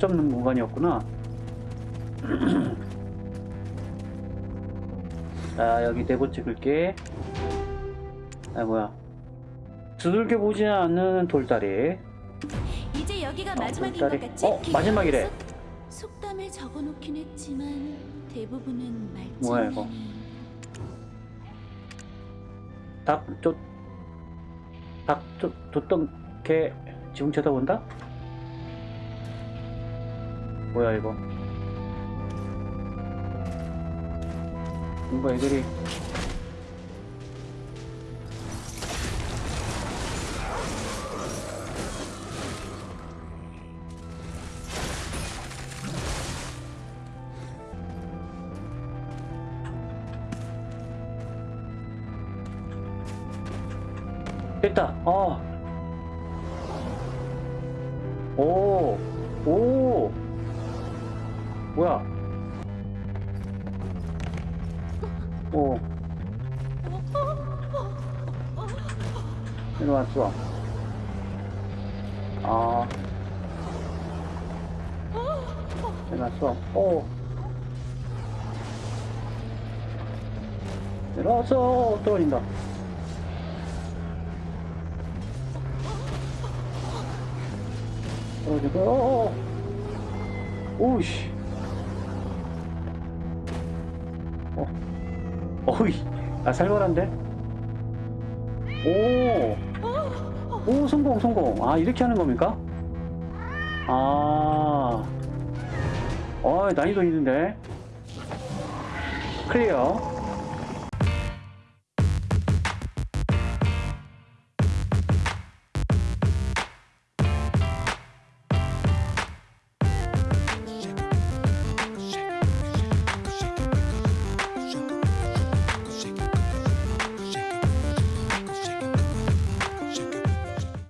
잡는 공간이었구나. 자, 여기 네번 찍을게. 아, 뭐야. 두들겨 보지 않는 돌다리. 이제 여기가 어, 마지막인 돌다리. 것 같지? 어, 마지막이래. 속담을 적어놓긴 했지만 대부분은 말짱. 뭐야, 이거? 닭, 쫓, 닭, 쫓, 쫓던 개, 지금 쳐다본다? 뭐야, 이거? 뭔가 애들이. 됐다. 어. 오. 오. 뭐야? 오. 일로 왔어. 아. 일로 왔어. 오. 일어서 떨어진다. 떨어지고, 어, 오우씨. 어, 어이, 아, 살벌한데? 오, 오, 성공, 성공. 아, 이렇게 하는 겁니까? 아, 어, 난이도 있는데. 클리어.